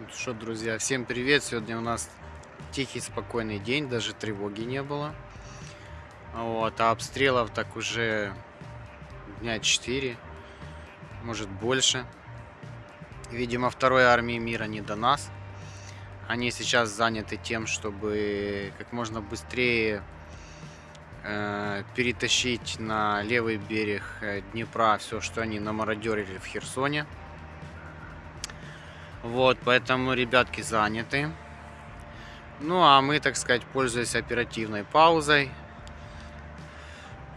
Ну что, друзья, всем привет! Сегодня у нас тихий, спокойный день, даже тревоги не было. Вот, а обстрелов так уже дня 4, может больше. Видимо, второй армии мира не до нас. Они сейчас заняты тем, чтобы как можно быстрее э, перетащить на левый берег э, Днепра все, что они намародерили в Херсоне. Вот, поэтому ребятки заняты. Ну, а мы, так сказать, пользуясь оперативной паузой.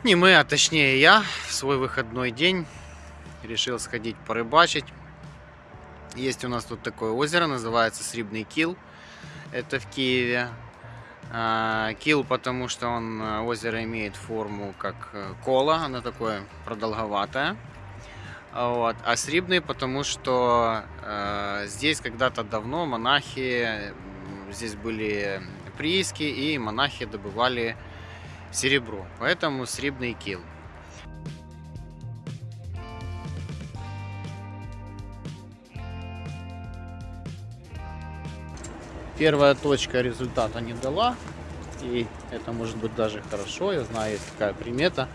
Не мы, а точнее я в свой выходной день решил сходить порыбачить. Есть у нас тут такое озеро, называется Срибный Кил. Это в Киеве. А, Кил, потому что он, э, озеро имеет форму как э, кола, оно такое продолговатое. Вот. А срибный, потому что э, здесь когда-то давно монахи, здесь были прииски, и монахи добывали серебро. Поэтому срибный кил. Первая точка результата не дала. И это может быть даже хорошо. Я знаю, есть такая примета.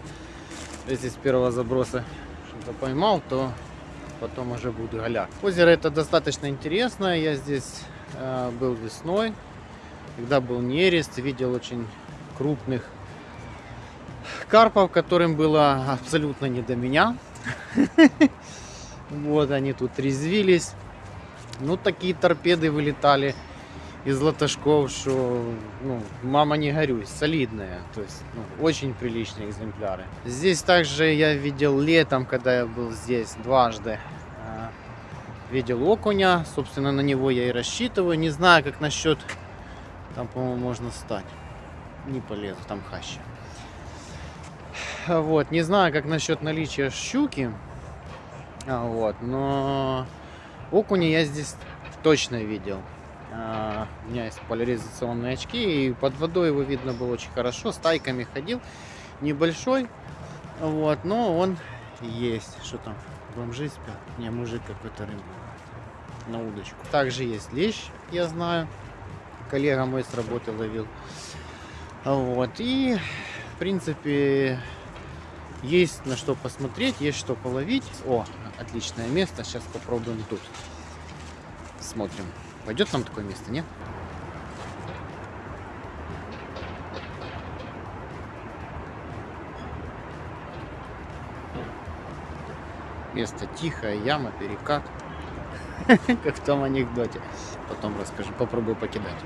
С первого заброса что-то поймал, то потом уже будет голяк. Озеро это достаточно интересное. Я здесь э, был весной, когда был нерест, видел очень крупных карпов, которым было абсолютно не до меня. Вот они тут резвились. Ну, такие торпеды вылетали из латашков, что ну, мама не горюй, солидные, то есть ну, очень приличные экземпляры. Здесь также я видел летом, когда я был здесь дважды, а, видел окуня, собственно на него я и рассчитываю. Не знаю, как насчет, там по-моему можно стать, не полезу, там хаща. Вот, не знаю, как насчет наличия щуки, а, вот, но окуня я здесь точно видел. А, у меня есть поляризационные очки, и под водой его видно было очень хорошо. Стайками ходил, небольшой, вот, но он есть. Что там, бомжи спят? Не, мужик какой-то рыбу на удочку. Также есть лещ, я знаю. Коллега мой с работы ловил. Вот, и, в принципе, есть на что посмотреть, есть что половить. О, отличное место, сейчас попробуем тут. Смотрим. Пойдет нам такое место, нет? Место тихое, яма, перекат. Как в том анекдоте. Потом расскажу, попробую покидать.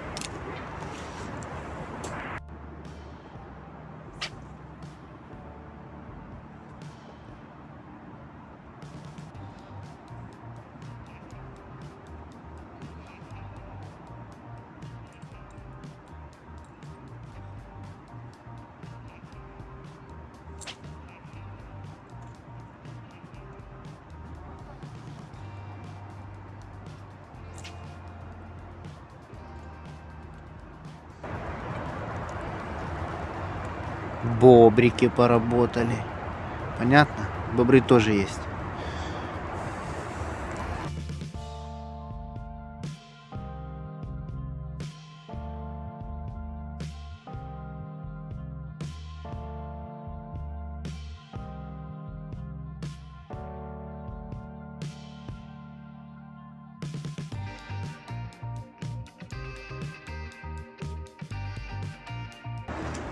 Бобрики поработали. Понятно? Бобры тоже есть.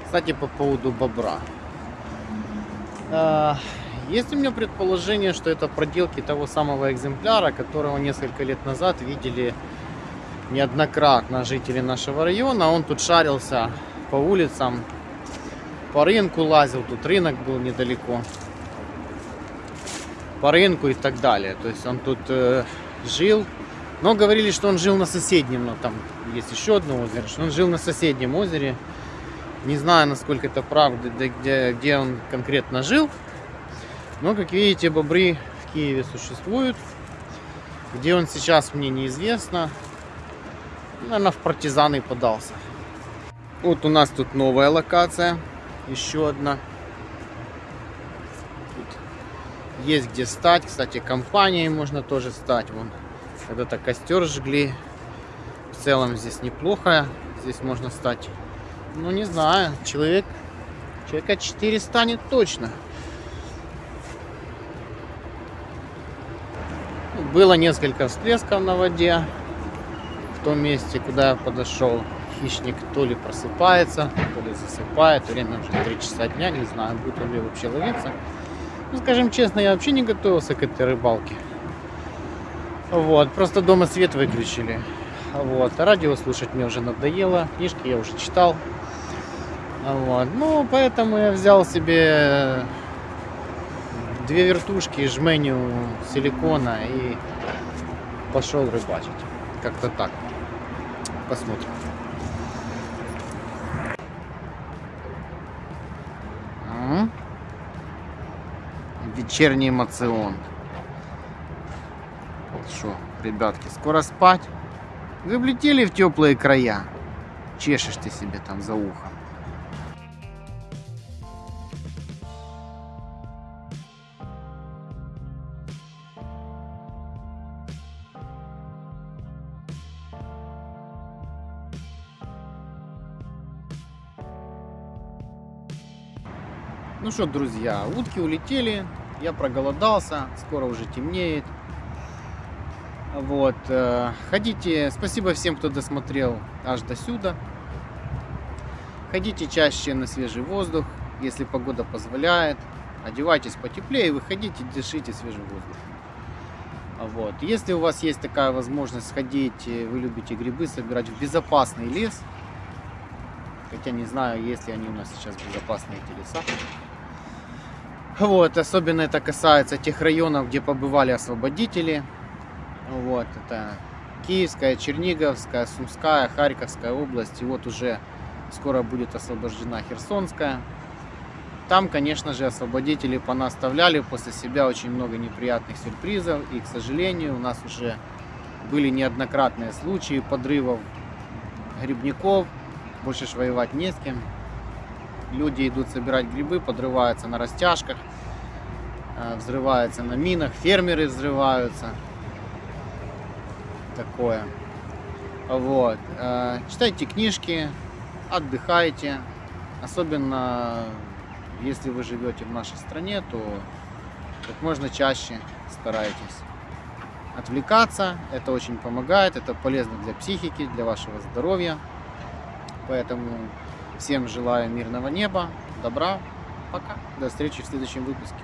Кстати, по поводу бобра. А, есть у меня предположение, что это проделки того самого экземпляра, которого несколько лет назад видели неоднократно жители нашего района. Он тут шарился по улицам, по рынку лазил, тут рынок был недалеко. По рынку и так далее. То есть он тут э, жил. Но говорили, что он жил на соседнем, но там есть еще одно озеро, что он жил на соседнем озере. Не знаю, насколько это правда, где, где он конкретно жил. Но, как видите, бобры в Киеве существуют. Где он сейчас, мне неизвестно. Наверное, в партизаны подался. Вот у нас тут новая локация. Еще одна. Тут есть где стать. Кстати, компанией можно тоже стать. Вон, когда-то костер жгли В целом здесь неплохо. Здесь можно стать, ну не знаю, человек, человека 4 станет точно. Было несколько всплесков на воде в том месте, куда подошел. Хищник то ли просыпается, то ли засыпает. Время уже 3 часа дня, не знаю, будет ли вообще ловиться. Ну, скажем честно, я вообще не готовился к этой рыбалке. Вот, просто дома свет выключили. Вот, а радио слушать мне уже надоело, книжки я уже читал. Вот, ну, поэтому я взял себе две вертушки, жменю силикона и пошел рыбачить. Как-то так. Посмотрим. Вечерний эмоцион. Что, ребятки, скоро спать? Вы влетели в теплые края? Чешешь ты себе там за ухом. Ну что, друзья, утки улетели, я проголодался, скоро уже темнеет. Вот, э, ходите, спасибо всем, кто досмотрел аж до сюда. Ходите чаще на свежий воздух, если погода позволяет. Одевайтесь потеплее, выходите, дышите свежий воздух. Вот. Если у вас есть такая возможность сходить, вы любите грибы собирать в безопасный лес, хотя не знаю, есть ли они у нас сейчас безопасные эти леса. Вот, особенно это касается тех районов, где побывали освободители. Вот, это Киевская, Черниговская, Сумская, Харьковская область. И вот уже скоро будет освобождена Херсонская. Там, конечно же, освободители понаставляли после себя очень много неприятных сюрпризов. И, к сожалению, у нас уже были неоднократные случаи подрывов грибников. Больше ж воевать не с кем. Люди идут собирать грибы, подрываются на растяжках, э, взрываются на минах, фермеры взрываются такое. Вот. Э, читайте книжки, отдыхайте. Особенно если вы живете в нашей стране, то как можно чаще старайтесь отвлекаться. Это очень помогает, это полезно для психики, для вашего здоровья. Поэтому всем желаю мирного неба, добра. Пока. До встречи в следующем выпуске.